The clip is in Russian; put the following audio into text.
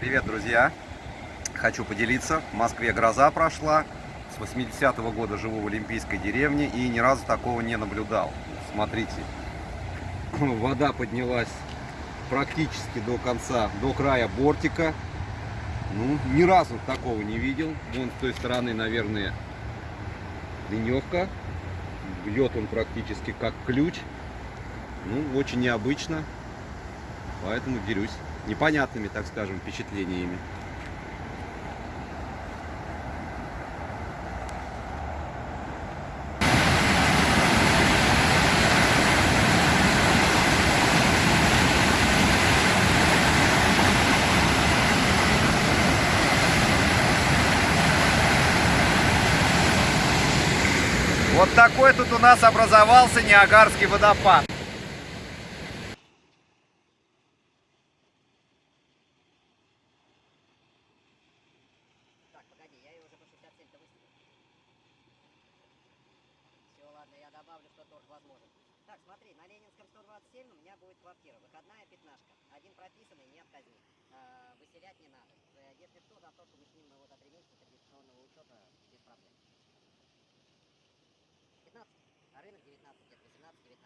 Привет, друзья! Хочу поделиться. В Москве гроза прошла. С 80-го года живу в Олимпийской деревне и ни разу такого не наблюдал. Смотрите, вода поднялась практически до конца, до края бортика. Ну, ни разу такого не видел. Вон с той стороны, наверное, ливневка. Бьет он практически как ключ. Ну, очень необычно. Поэтому делюсь непонятными, так скажем, впечатлениями. Вот такой тут у нас образовался Ниагарский водопад. Погоди, я ее уже по 67-то выставил. Все, ладно, я добавлю, что торг возможен. Так, смотри, на Ленинском 127 у меня будет квартира, выходная пятнашка. Один прописанный, не отказни. Э, а, выселять не надо. Э, если что, на то, что мы с ним за вот месяца традиционного учета без проблем. 15, а рынок 19 лет, 18, 19.